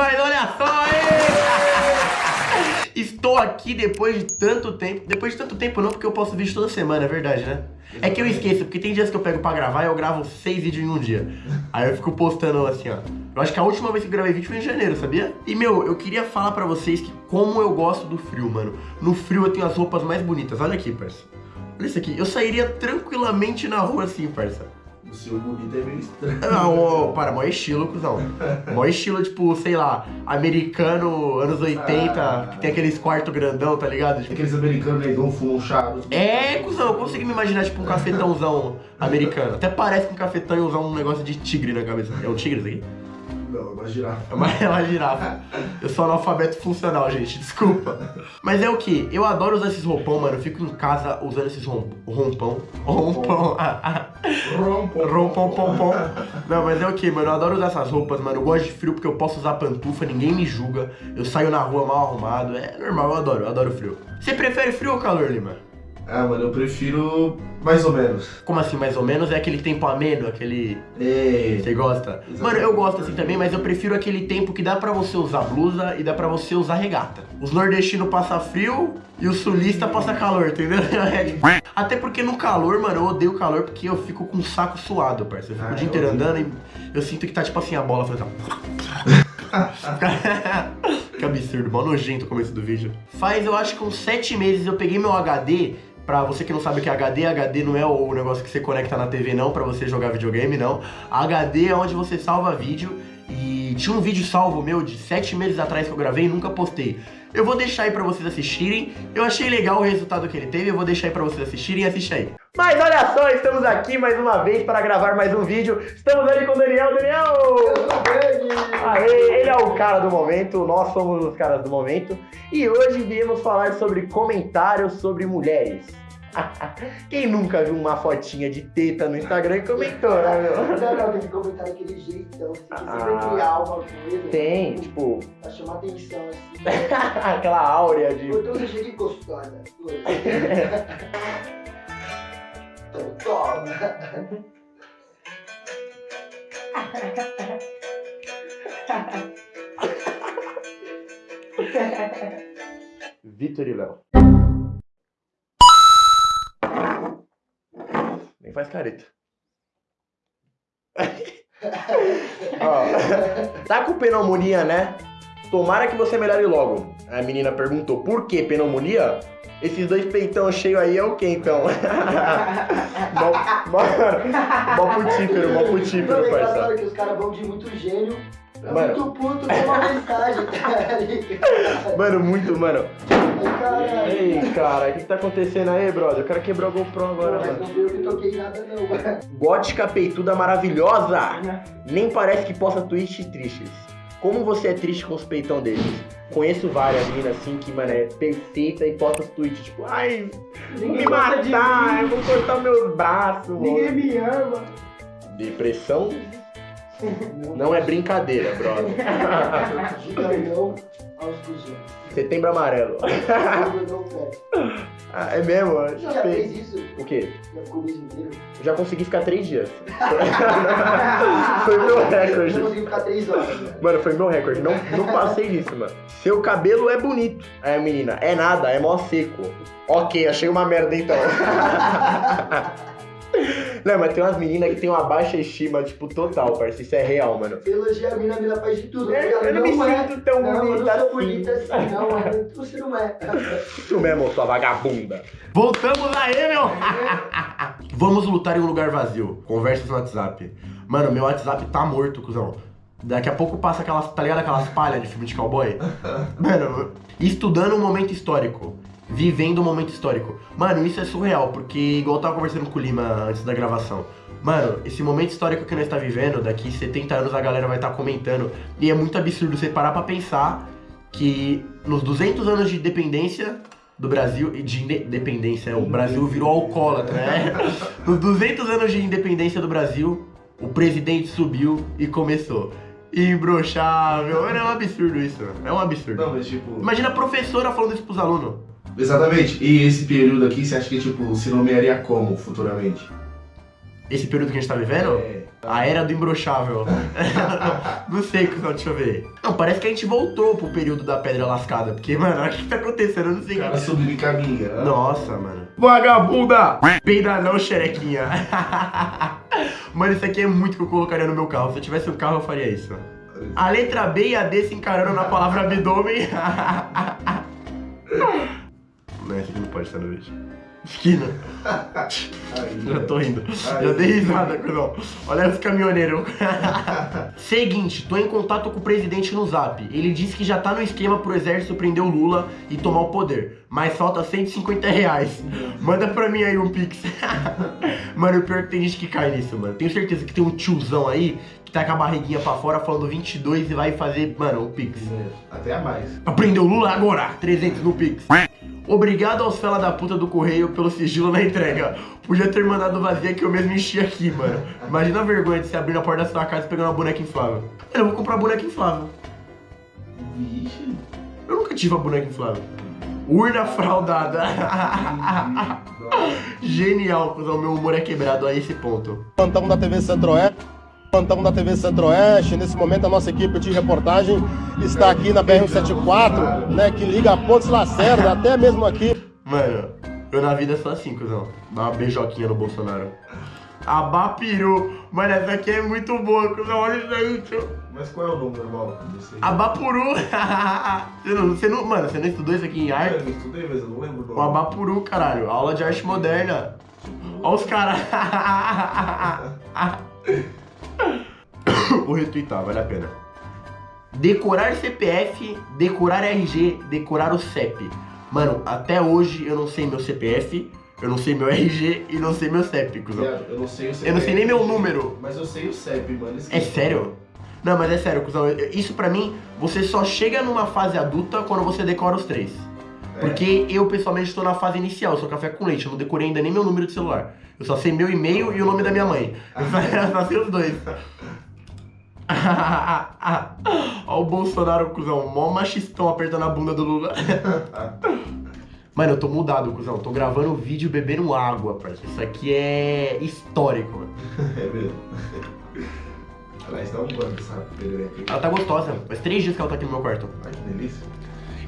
Mas olha só, aí! Estou aqui depois de tanto tempo. Depois de tanto tempo não, porque eu posto vídeo toda semana, é verdade, né? É que eu esqueço, porque tem dias que eu pego pra gravar e eu gravo seis vídeos em um dia. Aí eu fico postando assim, ó. Eu acho que a última vez que eu gravei vídeo foi em janeiro, sabia? E, meu, eu queria falar pra vocês que como eu gosto do frio, mano. No frio eu tenho as roupas mais bonitas. Olha aqui, parça. Olha isso aqui. Eu sairia tranquilamente na rua assim, parça. O seu bonito é meio estranho. Não, para, maior estilo, cuzão. Maior estilo, tipo, sei lá, americano, anos 80, Ah. que tem aqueles quartos grandão, tá ligado? Tipo, Aqueles americanos negão fumam um charuto. é, cuzão, eu consigo me imaginar, tipo, um cafetãozão americano. Até parece que um cafetão ia usar um negócio de tigre na cabeça. É um tigre isso aqui? Não, eu gosto de girafa. É uma, é uma girafa. Eu sou analfabeto funcional, gente, desculpa. Mas é o que? Eu adoro usar esses roupão, mano. Eu fico em casa usando esses rom, rompão. Rompão. Rompão, pom, pom. Não, mas é o que, mano? Eu adoro usar essas roupas, mano. Eu gosto de frio porque eu posso usar pantufa, ninguém me julga. Eu saio na rua mal arrumado. É normal, eu adoro, eu adoro frio. Você prefere frio ou calor, Lima? Ah, mano, eu prefiro mais ou menos. Como assim, mais ou menos? É aquele tempo ameno, aquele. É. Você gosta? Exatamente. Mano, eu gosto assim também, mas eu prefiro aquele tempo que dá pra você usar blusa e dá pra você usar regata. Os nordestinos passam frio e o sulista passa calor, entendeu? É Até porque no calor, mano, eu odeio calor porque eu fico com o saco suado, parceiro. Eu fico Ah, o dia eu inteiro andando e eu sinto que tá tipo assim a bola fazendo. assim, que absurdo, mó nojento o começo do vídeo. Faz, eu acho que uns sete meses eu peguei meu HD. Pra você que não sabe o que é HD, HD não é o negócio que você conecta na TV, não, pra você jogar videogame, não. HD é onde você salva vídeo. E tinha um vídeo salvo meu de sete meses atrás que eu gravei e nunca postei. Eu vou deixar aí pra vocês assistirem. Eu achei legal o resultado que ele teve, eu vou deixar aí pra vocês assistirem assiste aí. Mas olha só, estamos aqui mais uma vez para gravar mais um vídeo. Estamos ali com o Daniel. Daniel! Aê, ele é o cara do momento, nós somos os caras do momento. E hoje viemos falar sobre comentários sobre mulheres. Quem nunca viu uma fotinha de teta no Instagram e comentou, né, meu? Não, não, tem que comentar daquele jeitão. Você tem que sempre Ah. criar uma coisa. Tem, tipo, Pra chamar atenção, assim. aquela áurea de. Então você chega e gostosa. Então, toma. Vitor e Léo. Nem faz careta. Ó, tá com pneumonia, né? Tomara que você melhore logo. A menina perguntou, por que pneumonia? Esses dois peitão cheios aí é o que então? mó, mó, mó putífero, mó putífero, é parça. os caras vão de muito gênio pra Mano. muito puto com uma mensagem, ligado? Mano, muito, mano. Caralho. Ei, cara, o que, que tá acontecendo aí, brother? O cara quebrou a GoPro agora, Mas mano. não fui eu que toquei nada, não, mano. Gótica peituda maravilhosa! Nem parece que posta tweets tristes. Como você é triste com os peitão deles? Conheço várias meninas assim que, mano, é perfeita e posta os tweets tipo, ai, vou me matar, eu vou cortar meus braços. Ninguém mano." me ama. Depressão não é brincadeira, brother. Gigantão aos cuzões. Setembro amarelo. Eu. Ah, é mesmo? Eu Já Já fez fez. isso? O quê? Já ficou o mês inteiro? Eu já consegui ficar três dias. Foi meu Eu recorde. não consegui ficar três horas. né? Mano, foi meu recorde. Não, não passei disso, mano. Seu cabelo é bonito. Aí a menina, é nada, é mó seco. Ok, achei uma merda então. Não, mas tem umas meninas que tem uma baixa estima, tipo, total, parceiro. Isso é real, mano. Você elogia a mina, a mina faz de tudo. Eu, Ela eu não me é. sinto tão Não, eu bonita não assim. bonita assim, não, mano. Você não é. Tu mesmo, sua vagabunda. Voltamos aí, meu! Vamos lutar em um lugar vazio. Conversas no WhatsApp. Mano, meu WhatsApp tá morto, cuzão. Daqui a pouco passa aquelas, tá ligado? Aquelas palhas de filme de cowboy. Mano, estudando um momento histórico. Vivendo um momento histórico. Mano, isso é surreal, porque igual eu tava conversando com o Lima antes da gravação. Mano, esse momento histórico que nós tá vivendo, daqui 70 anos a galera vai estar comentando. E é muito absurdo você parar pra pensar que nos 200 anos de independência do Brasil e de independência, o Brasil virou alcoólatra, né? Nos 200 anos de independência do Brasil, o presidente subiu e começou. Imbrochável. É um absurdo isso. É um absurdo. Não, mas tipo. Imagina a professora falando isso pros alunos. Exatamente. E esse período aqui, você acha que tipo, se nomearia como futuramente? Esse período que a gente tá vivendo? É. A era do imbrochável. não sei, cuzão, deixa eu ver. Não, parece que a gente voltou pro período da pedra lascada. Porque, mano, o que tá acontecendo? Eu não sei. O cara subindo em caminho. né? Nossa, mano. Vagabunda! Peida não, xerequinha. mano, isso aqui é muito que eu colocaria no meu carro. Se eu tivesse um carro, eu faria isso. A letra B e a D se encarando na palavra abdômen. Não, esse aqui não pode estar no vídeo. Esquina. Aí, Já tô rindo. Ai, Já dei risada, cuzão. Olha os caminhoneiros. Seguinte, tô em contato com o presidente no zap. Ele disse que já tá no esquema pro exército prender o Lula e tomar o poder. Mas falta 150 reais. Manda pra mim aí um pix. mano, o pior é que tem gente que cai nisso, mano. Tenho certeza que tem um tiozão aí que tá com a barriguinha pra fora falando 22 e vai fazer, mano, um pix. Até a mais. Pra prender o Lula agora, 300 no pix. Obrigado aos fela da puta do correio pelo sigilo na entrega. Podia ter mandado vazia que eu mesmo enchi aqui, mano. Imagina a vergonha de você abrir na porta da sua casa e pegar uma boneca inflável. Eu vou comprar boneca inflável. Vixe. Eu nunca tive uma boneca inflável. Urna fraudada. Genial, cuzão. Meu humor é quebrado a esse ponto. Plantão da TV Centro-Oeste. Plantão da TV Centro-Oeste. Nesse momento, a nossa equipe de reportagem está aqui na BR-174, né, que liga a Pontes Lacerda, até mesmo aqui. Mano, eu na vida sou assim, cuzão. Dá uma beijoquinha no Bolsonaro. Abapiru. Mano, essa aqui é muito boa, cuzão. Olha isso aí, tio. Mas qual é o nome normal desse aí? Abapuru. você, não, você não, mano, você não estudou isso aqui em Eu arte? não estudei, mas eu não lembro o. Abapuru, caralho. Aula de arte moderna. Olha os caras. Vou retweetar, vale a pena. Decorar CPF, decorar RG, decorar o CEP. Mano, até hoje eu não sei meu CPF, eu não sei meu RG e não sei meu CEP, cuzão. Eu não sei o CPF. Eu não sei nem meu número. Mas eu sei o CEP, mano. É sério? Não, mas é sério, cuzão. Isso pra mim, você só chega numa fase adulta quando você decora os três. É. Porque eu, pessoalmente, estou na fase inicial, eu sou café com leite, eu não decorei ainda nem meu número de celular. Eu só sei meu e-mail e o nome da minha mãe. Eu só, eu só sei os dois. Olha o Bolsonaro, cuzão, mó machistão apertando a bunda do Lula. Mano, eu tô mudado, cuzão. Tô gravando vídeo bebendo água, parceiro. Isso aqui é histórico, mano. É mesmo. Aliás, dá um banho essa perereca. Ela tá gostosa. Faz três dias que ela tá aqui no meu quarto. Ai, que delícia.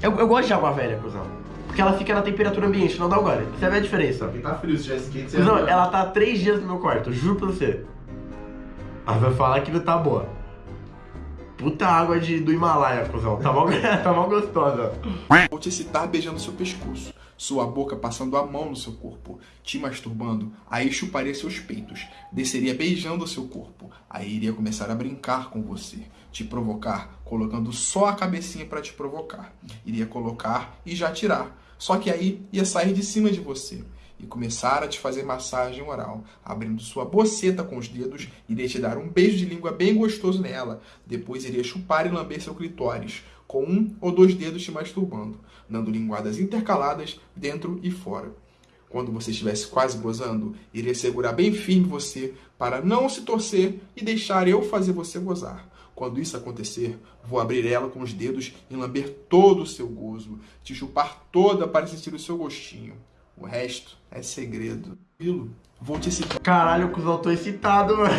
Eu, eu gosto de água velha, cuzão. Porque ela fica na temperatura ambiente, não dá o gole. Você vê a diferença. Aqui tá frio, se tivesse quente, você Cuzão, ia ela tá há três dias no meu quarto, juro pra você. Ela vai falar que não tá boa. Puta água de, do Himalaia, cuzão. Tá mal, tá mal gostosa. Vou te excitar beijando seu pescoço, sua boca passando a mão no seu corpo, te masturbando, aí chuparia seus peitos, desceria beijando o seu corpo, aí iria começar a brincar com você, te provocar, colocando só a cabecinha para te provocar, iria colocar e já tirar, só que aí ia sair de cima de você e começar a te fazer massagem oral, abrindo sua boceta com os dedos, iria te dar um beijo de língua bem gostoso nela, depois iria chupar e lamber seu clitóris, com um ou dois dedos te masturbando, dando linguadas intercaladas dentro e fora. Quando você estivesse quase gozando, iria segurar bem firme você para não se torcer e deixar eu fazer você gozar. Quando isso acontecer, vou abrir ela com os dedos e lamber todo o seu gozo, te chupar toda para sentir o seu gostinho. O resto é segredo. Pilo, vou te citar. Caralho, cuzão, tô excitado, mano.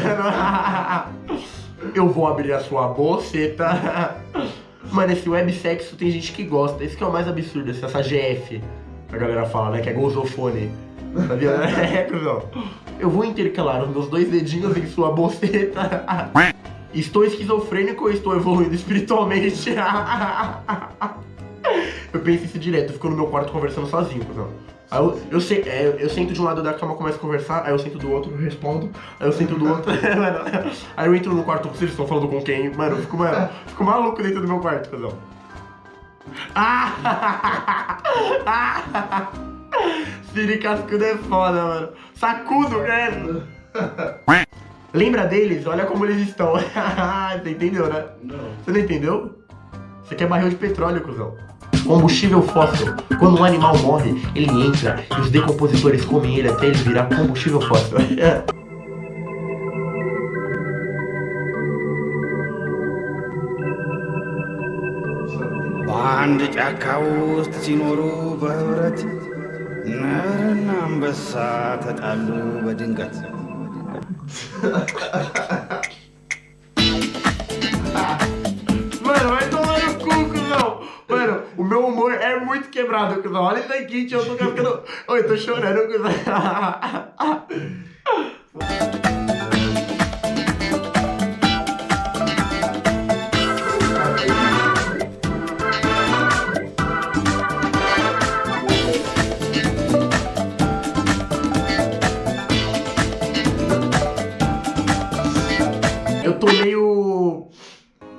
Eu vou abrir a sua boceta. Mano, esse websexo tem gente que gosta. Esse que é o mais absurdo, essa GF. A galera fala, né? Que é gozofone. Sabia? É, cuzão. Eu vou intercalar os meus dois dedinhos em sua boceta. Estou esquizofrênico ou estou evoluindo espiritualmente? Eu penso isso direto, eu fico no meu quarto conversando sozinho, cuzão. Aí eu, eu, se- é, eu, sento de um lado da cama, começo a conversar, aí eu sento do outro, eu respondo, aí eu sento do outro, mano, aí eu entro no quarto, vocês estão falando com quem? Mano, eu fico, mano, fico maluco dentro do meu quarto, cuzão. Ah! ah! Siri Cascudo é foda, mano. Sacudo, né? Lembra deles? Olha como eles estão. Você entendeu, né? Não. Você não entendeu? Você quer barril de petróleo, cuzão Combustível fóssil. Quando um animal morre, ele entra e os decompositores comem ele até ele virar combustível fóssil. በአንድ ጫካ ውስጥ ሲኖሩ በህብረት ነብርና አንበሳ ተጣሉ በድንገት። quebrado, cuzão. Olha isso aqui, tio. Eu tô ficando... Oi, tô chorando, cuzão. Eu tô meio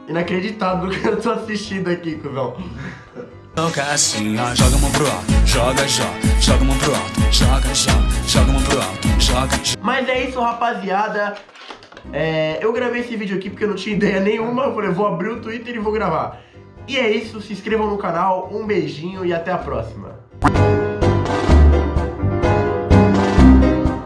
inacreditado no que eu tô assistindo aqui, cuzão. Joga assim, ó, joga a mão pro alto, joga, joga, joga a mão pro alto, joga, joga, joga a mão pro alto, joga, joga. Mas é isso, rapaziada. É, eu gravei esse vídeo aqui porque eu não tinha ideia nenhuma. Eu falei, vou abrir o Twitter e vou gravar. E é isso, se inscrevam no canal, um beijinho e até a próxima.